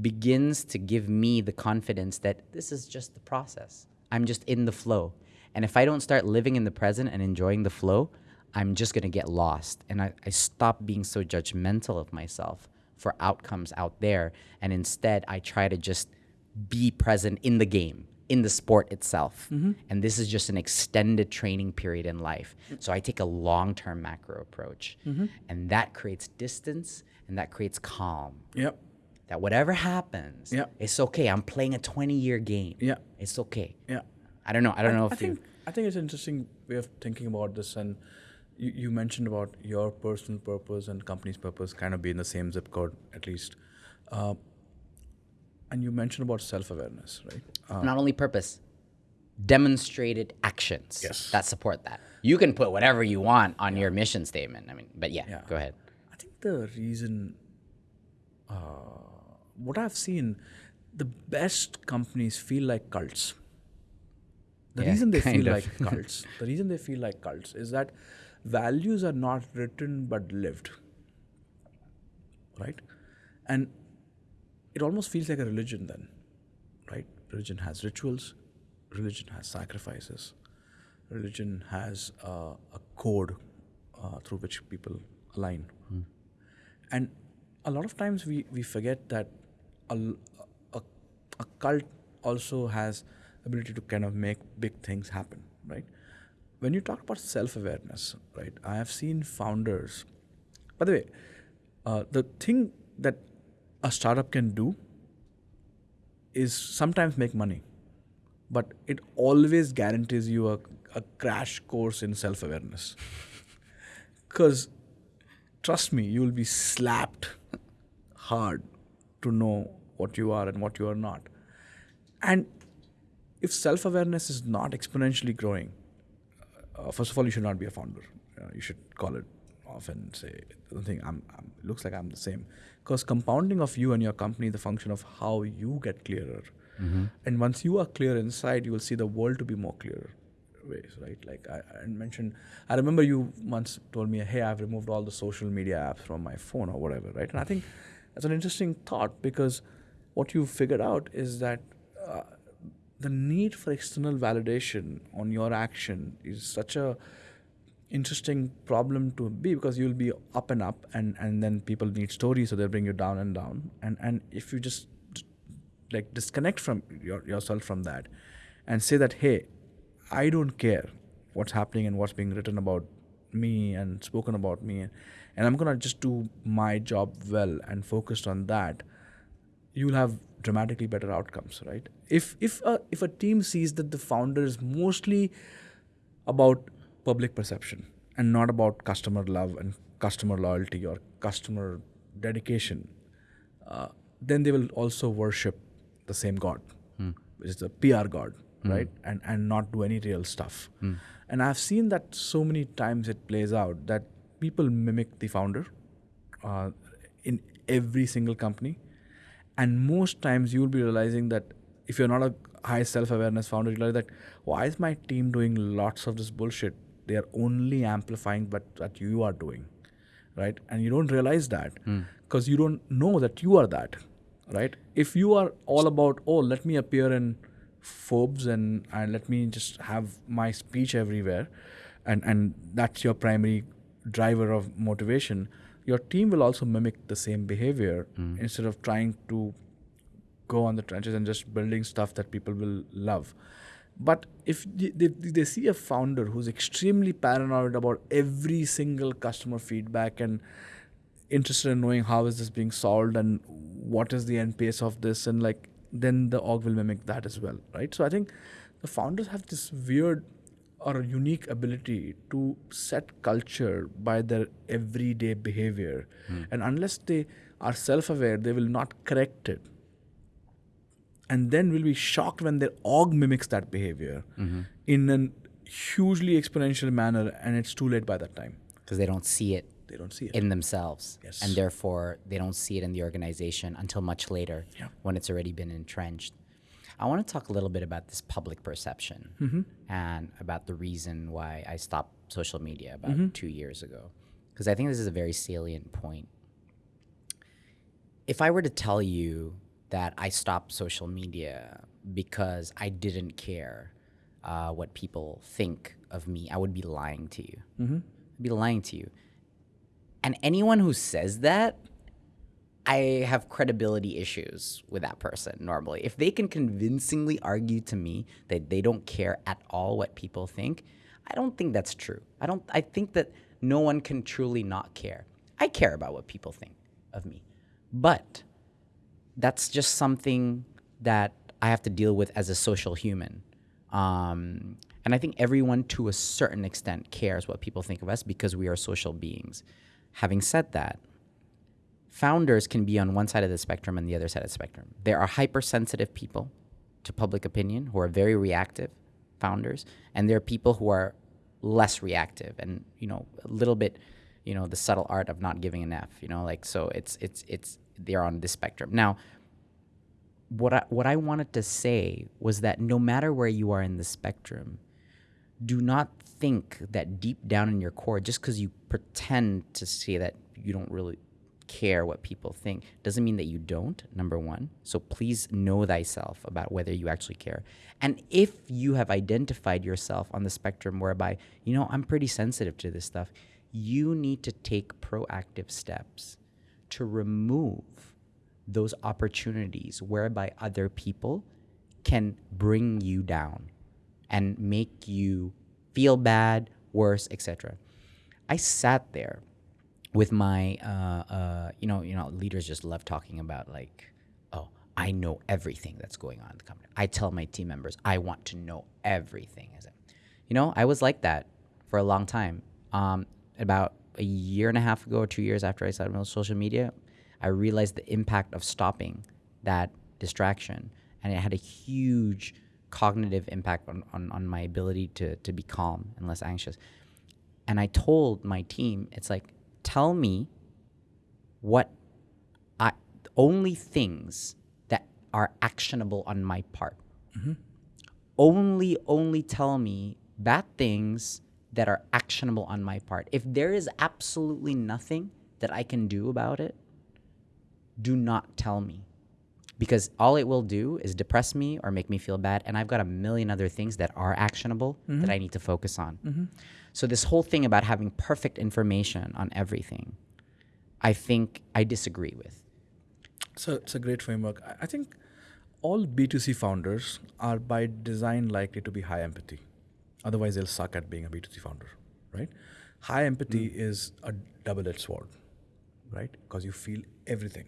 begins to give me the confidence that this is just the process. I'm just in the flow. And if I don't start living in the present and enjoying the flow, I'm just going to get lost. And I, I stop being so judgmental of myself for outcomes out there. And instead, I try to just be present in the game, in the sport itself. Mm-hmm. And this is just an extended training period in life. So I take a long term macro approach. Mm-hmm. And that creates distance and that creates calm. Yep. That whatever happens, Yeah. it's okay. I'm playing a 20 year game. Yeah. It's okay. Yeah. I don't know. I don't know I if you. think I think it's an interesting way of thinking about this, and you, you mentioned about your personal purpose and company's purpose kind of be in the same zip code at least, uh, and you mentioned about self awareness, right? Uh, not only purpose, demonstrated actions Yes. that support that. You can put whatever you want on your mission statement. I mean, but yeah, Yeah. go ahead. I think the reason, uh, what I've seen, the best companies feel like cults. The Yeah, reason they feel of. like cults, the reason they feel like cults is that values are not written but lived. Right? And it almost feels like a religion then, right? Religion has rituals, religion has sacrifices, religion has uh, a code uh, through which people align. And a lot of times we, we forget that a a cult also has ability to kind of make big things happen, right? When you talk about self-awareness, right? I have seen founders. By the way, uh, the thing that a startup can do is sometimes make money, but it always guarantees you a, a crash course in self awareness. Because trust me, you will be slapped hard to know what you are and what you are not. And if self awareness is not exponentially growing, uh, first of all, you should not be a founder. Uh, you should call it off and say, I don't think I'm, I'm looks like I'm the same. Because compounding of you and your company is the function of how you get clearer. Mm-hmm. And once you are clear inside, you will see the world to be more clearer ways, right? Like I, I, mentioned, I remember you once told me, hey, I've removed all the social media apps from my phone or whatever, right? And I think that's an interesting thought because what you figured out is that uh, the need for external validation on your action is such a interesting problem to be because you'll be up and up and, and then people need stories so they'll bring you down and down. And and if you just like disconnect from your, yourself from that and say that hey i don't care what's happening and what's being written about me and spoken about me and, and i'm gonna just do my job well and focused on that you'll have dramatically better outcomes right if if a, if a team sees that the founder is mostly about public perception and not about customer love and customer loyalty or customer dedication uh, then they will also worship the same god hmm. which is the pr god hmm. right and and not do any real stuff hmm. and i've seen that so many times it plays out that people mimic the founder uh, in every single company and most times you'll be realizing that if you're not a high self-awareness founder, you realize that why is my team doing lots of this bullshit? They are only amplifying what, what you are doing, right? And you don't realize that because mm. you don't know that you are that, right? If you are all about, oh, let me appear in Forbes and, and let me just have my speech everywhere, and, and that's your primary driver of motivation, your team will also mimic the same behavior mm. instead of trying to go on the trenches and just building stuff that people will love. But if they, they, they, see a founder who's extremely paranoid about every single customer feedback and interested in knowing how is this being solved and what is the end pace of this and like then the org will mimic that as well right so i think the founders have this weird or unique ability to set culture by their everyday behavior. Mm. And unless they are self aware, they will not correct it. And then we'll be shocked when their org mimics that behavior mm-hmm. in a hugely exponential manner, and it's too late by that time. Because they don't see it. They don't see it in themselves, yes. and therefore they don't see it in the organization until much later, yeah. when it's already been entrenched. I want to talk a little bit about this public perception mm-hmm. and about the reason why I stopped social media about mm-hmm. two years ago. Because I think this is a very salient point. If I were to tell you that I stopped social media because I didn't care uh, what people think of me, I would be lying to you. Mm-hmm. I'd be lying to you. And anyone who says that I have credibility issues with that person normally. If they can convincingly argue to me that they don't care at all what people think, I don't think that's true. I don't I think that no one can truly not care. I care about what people think of me. But that's just something that I have to deal with as a social human. Um, and I think everyone to a certain extent cares what people think of us because we are social beings. Having said that, founders can be on one side of the spectrum and the other side of the spectrum. There are hypersensitive people to public opinion who are very reactive founders, and there are people who are less reactive and you know a little bit, you know, the subtle art of not giving an F. You know, like so it's it's it's they're on the spectrum now. What I, what I wanted to say was that no matter where you are in the spectrum, do not think that deep down in your core, just because you pretend to say that you don't really care what people think doesn't mean that you don't number one so please know thyself about whether you actually care and if you have identified yourself on the spectrum whereby you know i'm pretty sensitive to this stuff you need to take proactive steps to remove those opportunities whereby other people can bring you down and make you feel bad worse etc i sat there with my uh, uh, you know you know leaders just love talking about like oh I know everything that's going on in the company. I tell my team members, I want to know everything. You know, I was like that for a long time. Um, about a year and a half ago or two years after I started on social media, I realized the impact of stopping that distraction. And it had a huge cognitive impact on, on, on my ability to, to be calm and less anxious. And I told my team, it's like, tell me what I only things that are actionable on my part. Mm-hmm. Only, only tell me bad things that are actionable on my part. If there is absolutely nothing that I can do about it, do not tell me. Because all it will do is depress me or make me feel bad. And I've got a million other things that are actionable mm-hmm. that I need to focus on. Mm-hmm. So, this whole thing about having perfect information on everything, I think I disagree with. So it's a great framework. I- I think all B2C founders are by design likely to be high empathy. Otherwise, they'll suck at being a B2C founder, right? High empathy is a double edged sword, right? Because you feel everything.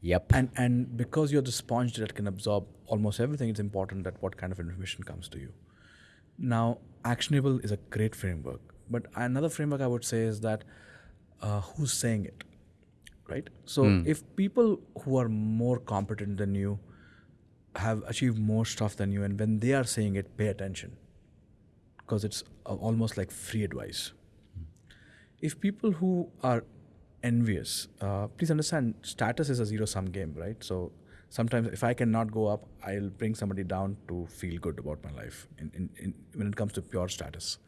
Yep. And, and because you're the sponge that can absorb almost everything, it's important that what kind of information comes to you. Now, actionable is a great framework, but another framework I would say is that uh, who's saying it, right? So if people who are more competent than you have achieved more stuff than you, and when they are saying it, pay attention, because it's almost like free advice. If people who are envious, uh, please understand, status is a zero-sum game, right? So sometimes if I cannot go up, I'll bring somebody down to feel good about my life. In, in, in when it comes to pure status,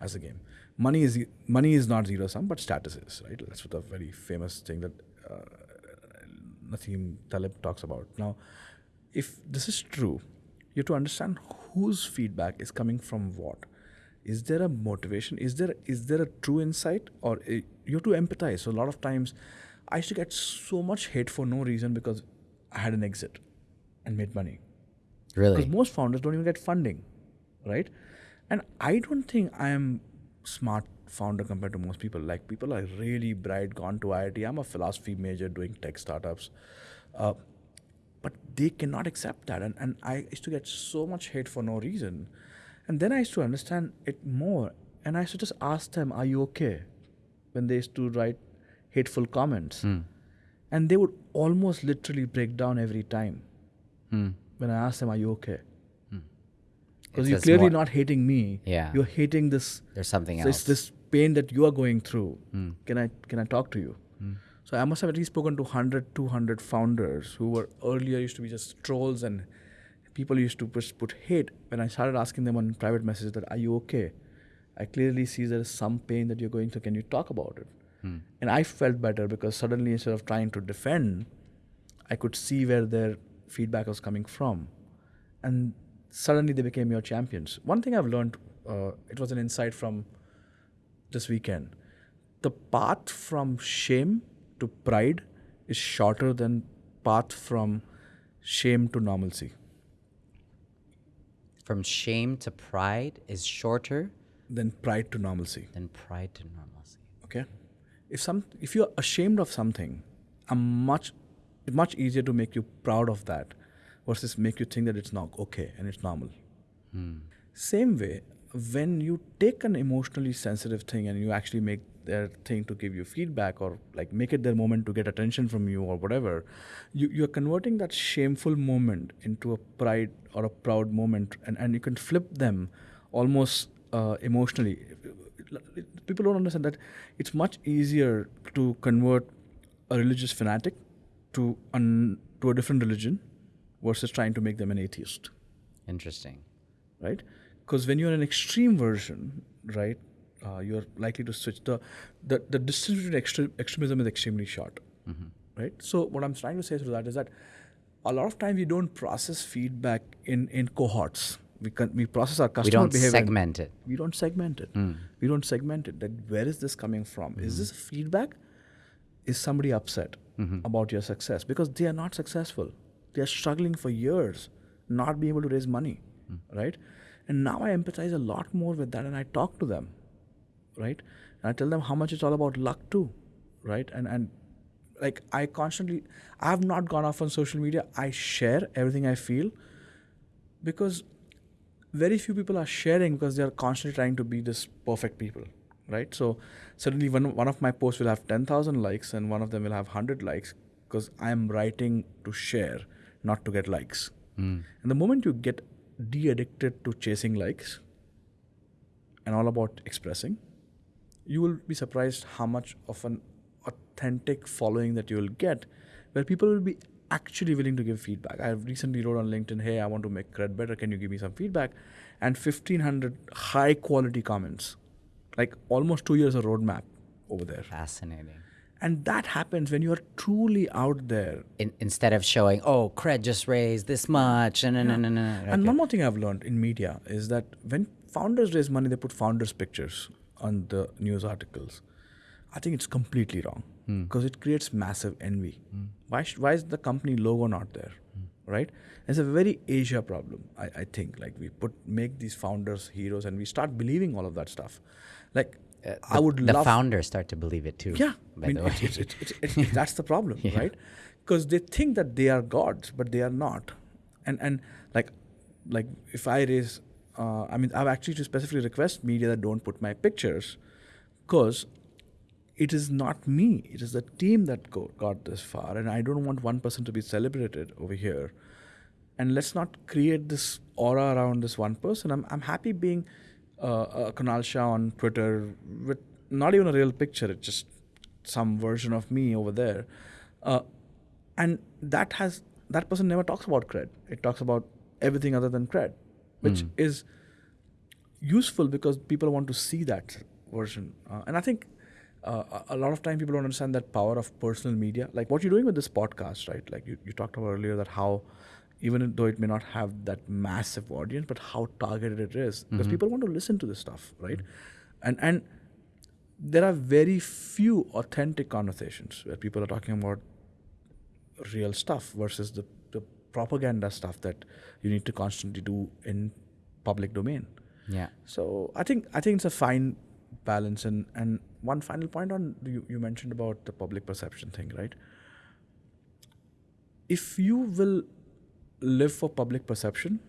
as a game, money is money is not zero-sum, but status is, right? That's what a very famous thing that uh, Nassim Taleb talks about. Now, if this is true, you have to understand whose feedback is coming from what. Is there a motivation? Is there is there a true insight, or uh, you have to empathize? So a lot of times, I used to get so much hate for no reason because I had an exit and made money. Really? Because most founders don't even get funding, right? And I don't think I am smart founder compared to most people. Like people are really bright, gone to IIT. I'm a philosophy major doing tech startups. Uh, they cannot accept that. And, and I used to get so much hate for no reason. And then I used to understand it more. And I used to just ask them, Are you okay? When they used to write hateful comments. And they would almost literally break down every time Hmm. when I asked them, Are you okay? Because you're clearly not hating me. Yeah. You're hating this. There's something so else. It's this pain that you are going through. Hmm. Can I can I talk to you? So I must have at least spoken to 100, 200 founders who were earlier used to be just trolls and people used to just put hate. When I started asking them on private messages that, are you okay? I clearly see there is some pain that you're going through. Can you talk about it? Hmm. And I felt better because suddenly instead of trying to defend, I could see where their feedback was coming from. And suddenly they became your champions. One thing I've learned, uh, it was an insight from this weekend. The path from shame to pride is shorter than path from shame to normalcy. From shame to pride is shorter Than pride to normalcy. than pride to normalcy. Okay? If some if you're ashamed of something, a much it's much easier to make you proud of that versus make you think that it's not okay and it's normal. Hmm. Same way, when you take an emotionally sensitive thing and you actually make their thing to give you feedback or like make it their moment to get attention from you or whatever, you, you're converting that shameful moment into a pride or a proud moment and, and you can flip them almost uh, emotionally. People don't understand that it's much easier to convert a religious fanatic to, an, to a different religion versus trying to make them an atheist Interesting. right? Because when you're an extreme version, right, uh, you're likely to switch. The the, the distance between extre- extremism is extremely short, mm-hmm. right? So what I'm trying to say through that is that a lot of times we don't process feedback in in cohorts. We can we process our customer We don't behavior. segment it. We don't segment it. Mm. We don't segment it. That where is this coming from? Is mm-hmm. this feedback? Is somebody upset mm-hmm. about your success because they are not successful? They are struggling for years, not being able to raise money, mm. right? And now I empathize a lot more with that, and I talk to them, right? And I tell them how much it's all about luck too, right? And and like I constantly, I have not gone off on social media. I share everything I feel because very few people are sharing because they are constantly trying to be this perfect people, right? So suddenly one one of my posts will have ten thousand likes and one of them will have hundred likes because I am writing to share, not to get likes. Hmm. And the moment you get de-addicted to chasing likes and all about expressing, you will be surprised how much of an authentic following that you will get where people will be actually willing to give feedback. I recently wrote on LinkedIn, hey, I want to make cred better. Can you give me some feedback? And 1500 high quality comments, like almost two years of roadmap over there. Fascinating. And that happens when you are truly out there. In, instead of showing, oh, cred just raised this much, no, no, no, no, no. And one more thing I've learned in media is that when founders raise money, they put founders' pictures on the news articles. I think it's completely wrong hmm. because it creates massive envy. Hmm. Why, sh- why is the company logo not there? Hmm. Right? It's a very Asia problem, I, I think. Like we put make these founders heroes and we start believing all of that stuff. Like I would the love founders start to believe it too. yeah, By I mean, the way. that's the problem, right? Because they think that they are gods, but they are not. And and like like if I raise, uh, I mean, I've actually to specifically request media that don't put my pictures, because it is not me. It is the team that go, got this far, and I don't want one person to be celebrated over here. And let's not create this aura around this one person. I'm I'm happy being uh, uh, Kunal Shah on Twitter with not even a real picture. It's just some version of me over there, uh, and that has that person never talks about cred. It talks about everything other than cred, which is useful because people want to see that version. Uh, and I think uh, a lot of time people don't understand that power of personal media. Like what you're doing with this podcast, right? Like you, you talked about earlier that how, even though it may not have that massive audience, but how targeted it is because people want to listen to this stuff, right? And and there are very few authentic conversations where people are talking about real stuff versus the propaganda stuff that you need to constantly do in public domain. yeah. So I think I think it's a fine balance. And and one final point on you, you mentioned about the public perception thing, right? If you will live for public perception,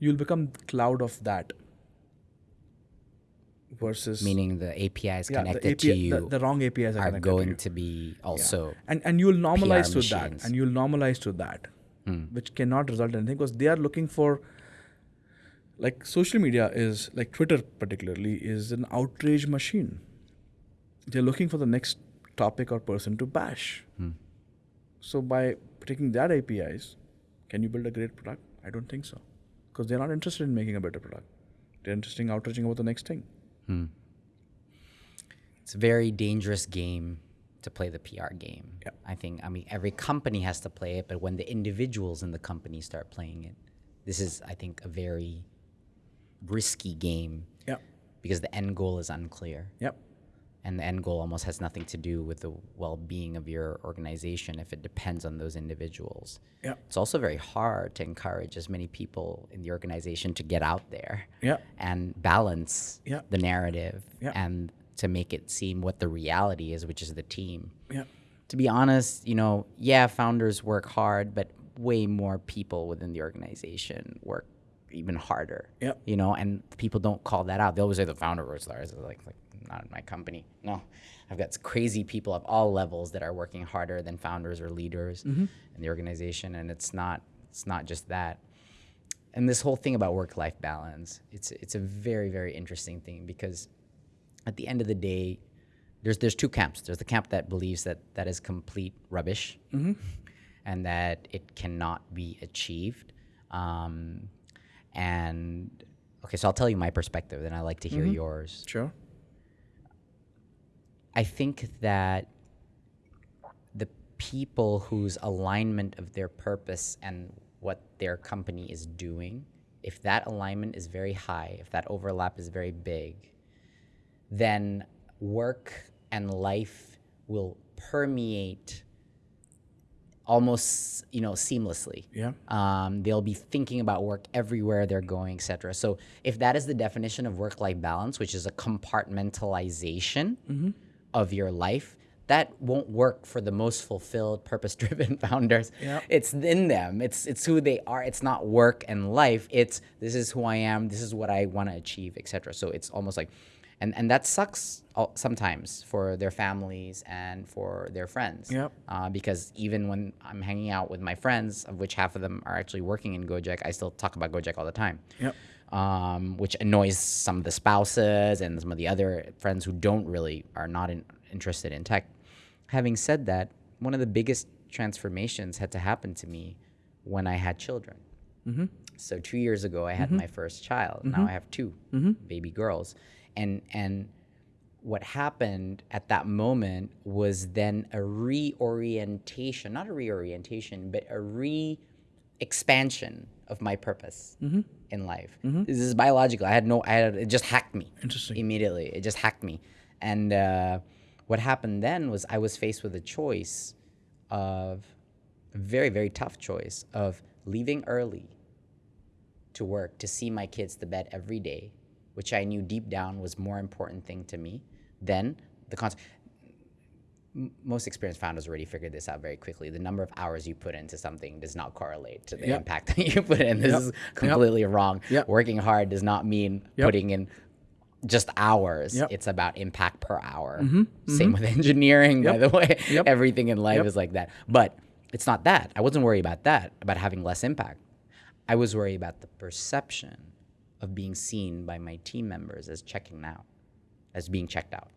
you'll become cloud of that. Versus Meaning the APIs yeah, connected API to you the, the wrong APIs are, are going to, to be Yeah. also. and and you'll normalize to that and you'll normalize to that Mm. which cannot result in anything because they are looking for like social media is like twitter particularly is an outrage machine. They're looking for the next topic or person to bash. Mm. So by taking that apis can you build a great product? I don't think so because they're not interested in making a better product. They're interested in outraging about the next thing. Mm. It's a very dangerous game to play the PR game. Yeah. I think, I mean, every company has to play it, but when the individuals in the company start playing it, this is, I think, a very risky game yeah because the end goal is unclear. yep And the end goal almost has nothing to do with the well being of your organization if it depends on those individuals. yeah It's also very hard to encourage as many people in the organization to get out there yeah and balance Yeah. the narrative Yeah. and to make it seem what the reality is, which is the team. yeah To be honest, you know, yeah, founders work hard, but way more people within the organization work even harder. Yeah. You know, and people don't call that out. They always say the founder works hard. Like, like not in my company. No, I've got crazy people of all levels that are working harder than founders or leaders mm-hmm. in the organization, and it's not it's not just that. And this whole thing about work-life balance, it's it's a very very interesting thing because at the end of the day, there's there's two camps. There's the camp that believes that that is complete rubbish, and that it cannot be achieved. Um, and okay, so I'll tell you my perspective, and I like to hear yours. sure I think that the people whose alignment of their purpose and what their company is doing, if that alignment is very high, if that overlap is very big, then work and life will permeate almost you know seamlessly yeah um, they'll be thinking about work everywhere they're going etc so if that is the definition of work-life balance which is a compartmentalization of your life that won't work for the most fulfilled, purpose-driven founders. Yep. It's in them. It's it's who they are. It's not work and life. It's this is who I am. This is what I want to achieve, etc. So it's almost like, and and that sucks sometimes for their families and for their friends. Yep. Uh, because even when I'm hanging out with my friends, of which half of them are actually working in Gojek, I still talk about Gojek all the time Yep. um, which annoys some of the spouses and some of the other friends who don't really are not in, interested in tech. Having said that, one of the biggest transformations had to happen to me when I had children. So two years ago, I had my first child. Now I have 2 baby girls, and and what happened at that moment was then a reorientation, not a reorientation, but a re expansion of my purpose in life. This is biological. I had no, I had, it just hacked me. Interesting. Immediately. It just hacked me. And uh, what happened then was I was faced with a choice of, a very, very tough choice of leaving early to work to see my kids to bed every day, which I knew deep down was more important thing to me than the concept. Most experienced founders already figured this out very quickly. The number of hours you put into something does not correlate to the Yep. impact that you put in. This Yep. is Yep. completely wrong. Yep. Working hard does not mean Yep. putting in just hours. Yep. It's about impact per hour. Mm-hmm. Mm-hmm. Same with engineering, by the way. Yep. Everything in life Yep. is like that. But it's not that. I wasn't worried about that, about having less impact. I was worried about the perception of being seen by my team members as checking out, as being checked out,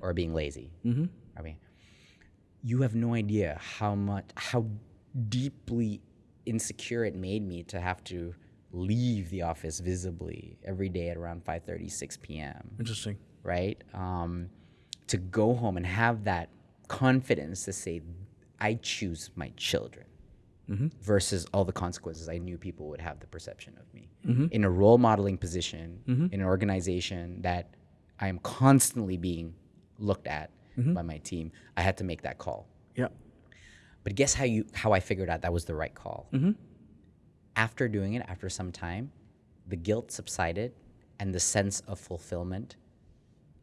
or being lazy. I mean, you have no idea how much, how deeply insecure it made me to have to leave the office visibly every day at around 5:30, 6 p.m Interesting. right? Um, to go home and have that confidence to say, I choose my children Mm-hmm. versus all the consequences I knew people would have the perception of me. Mm-hmm. In a role modeling position, mm-hmm. in an organization that I am constantly being looked at by my team, I had to make that call. Yeah. But guess how you how I figured out that was the right call. After doing it, after some time, the guilt subsided and the sense of fulfillment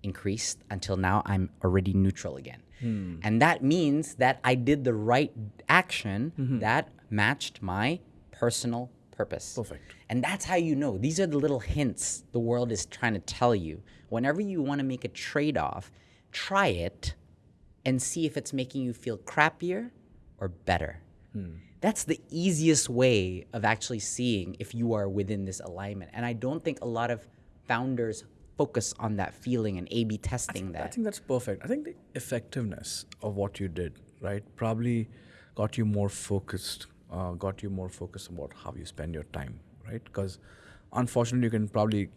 increased until now I'm already neutral again. Hmm. And that means that I did the right action mm-hmm. that matched my personal purpose. Perfect. And that's how you know. These are the little hints the world is trying to tell you. Whenever you want to make a trade off, try it and see if it's making you feel crappier or better. Hmm. That's the easiest way of actually seeing if you are within this alignment. And I don't think a lot of founders focus on that feeling and A B testing I that. I think that's perfect. I think the effectiveness of what you did, right, probably got you more focused, uh, got you more focused about how you spend your time, right? Because unfortunately, you can probably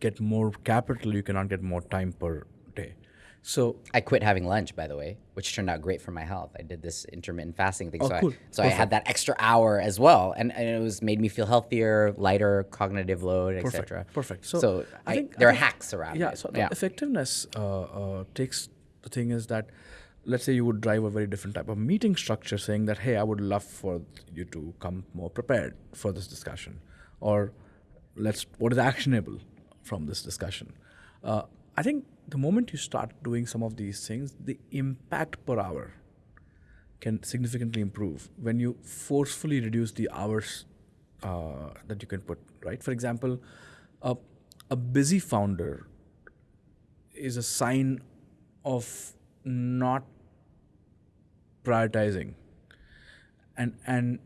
get more capital, you cannot get more time per day. So, I quit having lunch, by the way, which turned out great for my health. I did this intermittent fasting thing, Oh, so, cool. I, so I had that extra hour as well, and, and it was made me feel healthier, lighter cognitive load, etc. perfect. So, So, I I think- I there are think- hacks around yeah, it. so the yeah. effectiveness uh, uh, takes the thing is that let's say you would drive a very different type of meeting structure saying that hey i would love for you to come more prepared for this discussion or let's what is actionable from this discussion uh, i think the moment you start doing some of these things the impact per hour can significantly improve when you forcefully reduce the hours uh, that you can put right? For example a, a busy founder is a sign of not prioritizing and and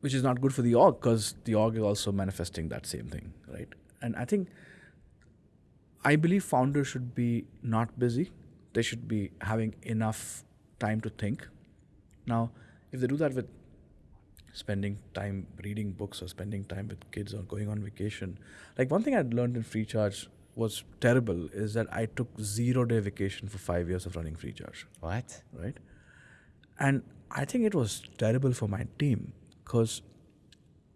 which is not good for the org because the org is also manifesting that same thing right? And i think i believe founders should be not busy they should be having enough time to think now if they do that with spending time reading books or spending time with kids or going on vacation like one thing i'd learned in FreeCharge was terrible is that i took zero day vacation for five years of running FreeCharge What? right? And I think it was terrible for my team because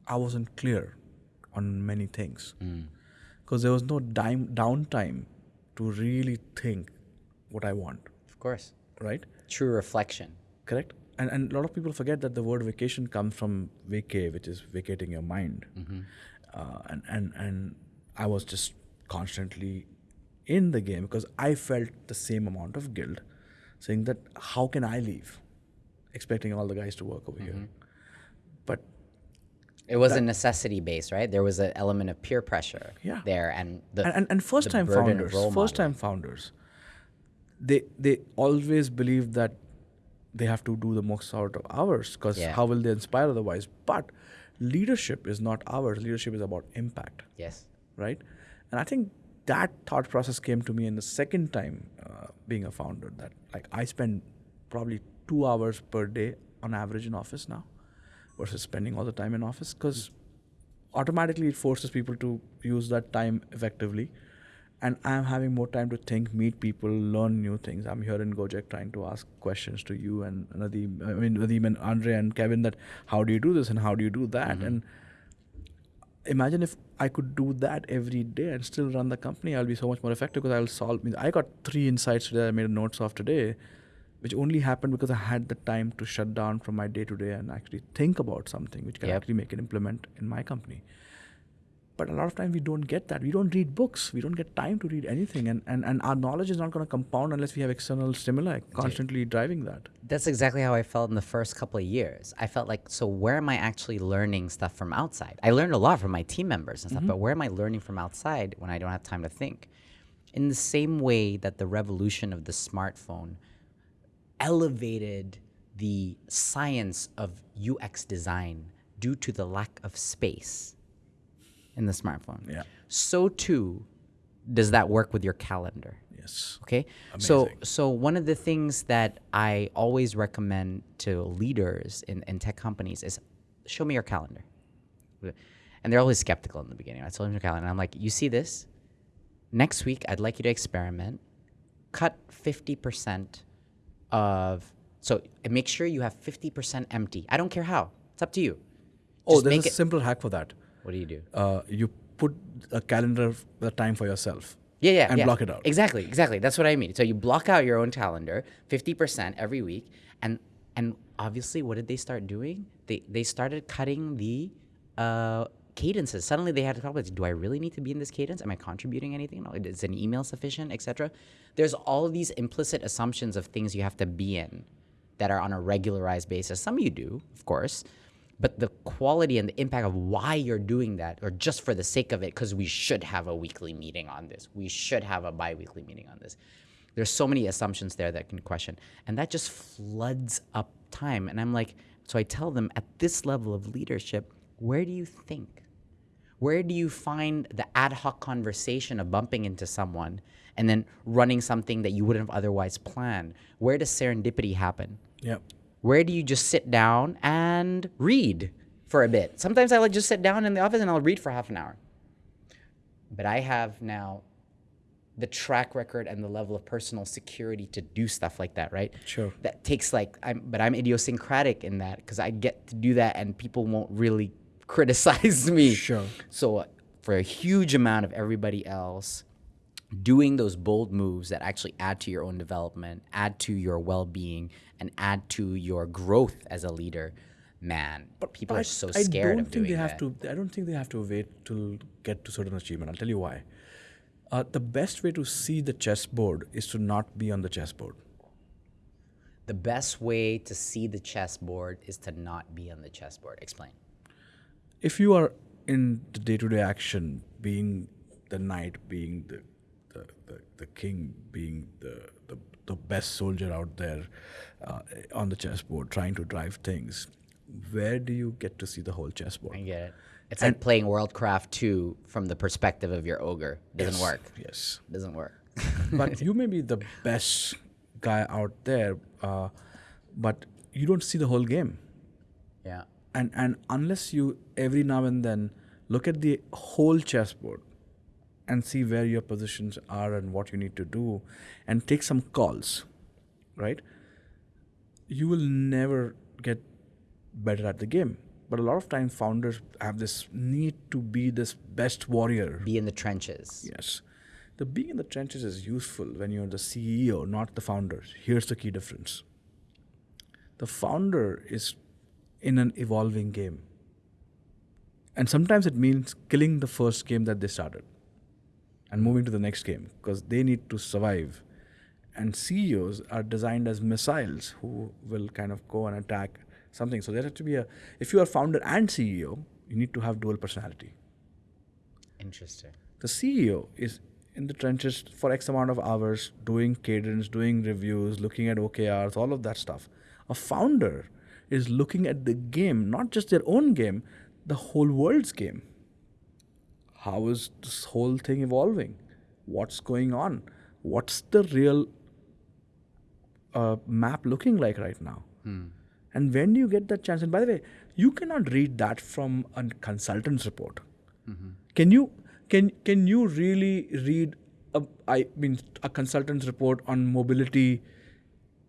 I wasn't clear on many things. Hmm. Because there was no dime, downtime to really think what I want, Of course. right? True reflection. Correct? And, and a lot of people forget that the word vacation comes from vacay, which is vacating your mind. Uh, and, and, and I was just constantly in the game because I felt the same amount of guilt saying that how can I leave, expecting all the guys to work over here. It was a necessity based, right? There was an element of peer pressure Yeah. there, and the and, and, and first time founders, first time founders, they they always believe that they have to do the most out of hours because Yeah. how will they inspire otherwise? But leadership is not ours. Leadership is about impact. yes, right? And I think that thought process came to me in the second time uh, being a founder. That like I spend probably two hours per day on average in office now, versus spending all the time in office because automatically it forces people to use that time effectively. And I'm having more time to think, meet people, learn new things. I'm here in Gojek trying to ask questions to you and Nadiem, I mean Nadiem and Andre and Kevin that how do you do this and how do you do that? Mm-hmm. And imagine if I could do that every day and still run the company, I'll be so much more effective because I'll solve. I got three insights today I made notes of today, which only happened because I had the time to shut down from my day to day and actually think about something which can Yep. actually make an implement in my company. But a lot of time we don't get that. We don't read books. We don't get time to read anything. And, and, and our knowledge is not going to compound unless we have external stimuli constantly driving that. that's exactly how I felt in the first couple of years. I felt like, so where am I actually learning stuff from outside? I learned a lot from my team members and stuff, mm-hmm. but where am I learning from outside when I don't have time to think? In the same way that the revolution of the smartphone elevated the science of UX design due to the lack of space in the smartphone. Yeah. So too does that work with your calendar. Yes. Okay. So Amazing. so so one of the things that I always recommend to leaders in, in tech companies is show me your calendar. And they're always skeptical in the beginning. I tell them your calendar. And I'm like, you see this? Next week I'd like you to experiment. Cut 50% of so make sure you have 50% empty. I don't care how. It's up to you. Oh, Just there's a it. simple hack for that. What do you do? Uh, you put a calendar, the time for yourself. Yeah, yeah, and yeah. block it out. Exactly, exactly. That's what I mean. So you block out your own calendar, fifty percent every week, and and obviously, what did they start doing? They they started cutting the uh, cadences. Suddenly, they had to talk about: Do I really need to be in this cadence? Am I contributing anything? No, is an email sufficient, etc. There's all these implicit assumptions of things you have to be in that are on a regularized basis. Some of you do, of course, but the quality and the impact of why you're doing that, or just for the sake of it, because we should have a weekly meeting on this, we should have a bi-weekly meeting on this. There's so many assumptions there that can question, and that just floods up time. And I'm like, so I tell them at this level of leadership, where do you think? Where do you find the ad hoc conversation of bumping into someone and then running something that you wouldn't have otherwise planned? Where does serendipity happen? Yeah. where do you just sit down and read for a bit? Sometimes I'll just sit down in the office and I'll read for half an hour. But I have now the track record and the level of personal security to do stuff like that, right? Sure. That takes like I'm but I'm idiosyncratic in that because I get to do that and people won't really criticize me. Sure. So uh, for a huge amount of everybody else, doing those bold moves that actually add to your own development, add to your well-being, and add to your growth as a leader, man, but people But are so I scared don't of think doing they have that. to. I don't think they have to wait to get to certain achievement. I'll tell you why. Uh, the best way to see the chessboard is to not be on the chessboard. The best way to see the chessboard is to not be on the chessboard. Explain. If you are in the day-to-day action, being the knight, being the the, the, king, being the, the the best soldier out there uh, on the chessboard, trying to drive things, where do you get to see the whole chessboard? I get it. It's like playing Warcraft 2 from the perspective of your ogre. Doesn't Yes, work. Yes. Doesn't work. but you may be the best guy out there, uh, but you don't see the whole game. yeah. And and unless you every now and then look at the whole chessboard and see where your positions are and what you need to do, and take some calls, right? You will never get better at the game. But a lot of times, founders have this need to be this best warrior. Be in the trenches. Yes. The being in the trenches is useful when you're the CEO, not the founder. Here's the key difference the founder is in an evolving game. And sometimes it means killing the first game that they started and moving to the next game because they need to survive and CEOs are designed as missiles who will kind of go and attack something. So there has to be a, if you are founder and CEO, you need to have dual personality. Interesting. The CEO is in the trenches for X amount of hours, doing cadence, doing reviews, looking at OKRs, all of that stuff. A founder is looking at the game, not just their own game, the whole world's game. How is this whole thing evolving? What's going on? What's the real uh, map looking like right now? And when do you get that chance, and by the way, you cannot read that from a consultant's report. Can you can can you really read a, I mean a consultant's report on mobility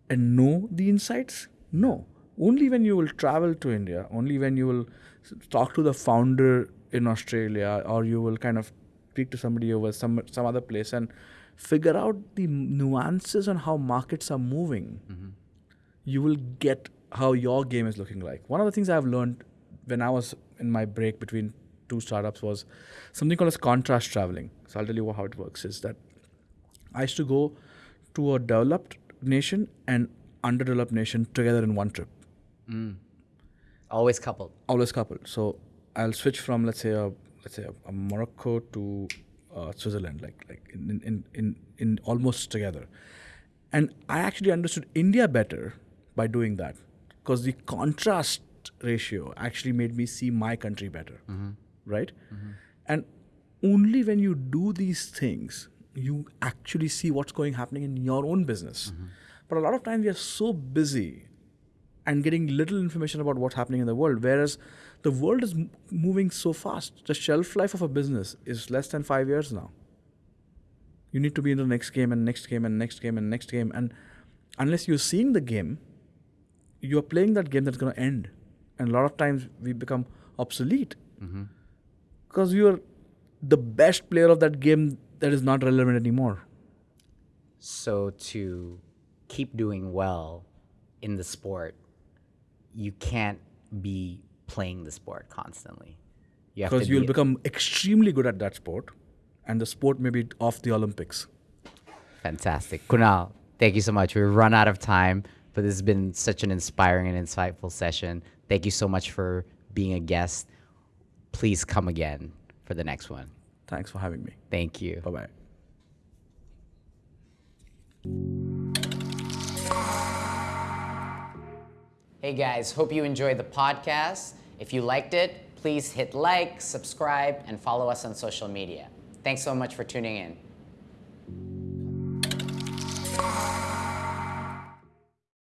and know the insights? No. Only when you will travel to India, only when you will talk to the founder in Australia, or you will kind of speak to somebody over some some other place and figure out the nuances on how markets are moving mm-hmm. you will get how your game is looking like. One of the things I've learned when I was in my break between two startups was something called as contrast traveling. So I'll tell you how it works is that I used to go to a developed nation and underdeveloped nation together in one trip, mm. Always coupled. always coupled. So I'll switch from let's say a let's say a, a Morocco to uh, Switzerland, like like in, in in in almost together. And I actually understood India better by doing that because the contrast ratio actually made me see my country better, mm-hmm. right? Mm-hmm. And only when you do these things, you actually see what's going happening in your own business. Mm-hmm. But a lot of times we are so busy and getting little information about what's happening in the world, whereas the world is m- moving so fast. The shelf life of a business is less than five years now. You need to be in the next game and next game and next game and next game. And unless you're seeing the game you're playing that game that's going to end. And a lot of times we become obsolete. Mm-hmm. Because you're the best player of that game that is not relevant anymore. So to keep doing well in the sport, you can't be playing the sport constantly. You because you'll be, become extremely good at that sport and the sport may be off the olympics fantastic. Kunal, thank you so much. We've run out of time, but this has been such an inspiring and insightful session. Thank you so much for being a guest. Please come again for the next one. thanks for having me Thank you. bye bye Hey guys, hope you enjoyed the podcast. If you liked it, please hit like, subscribe, and follow us on social media. Thanks so much for tuning in.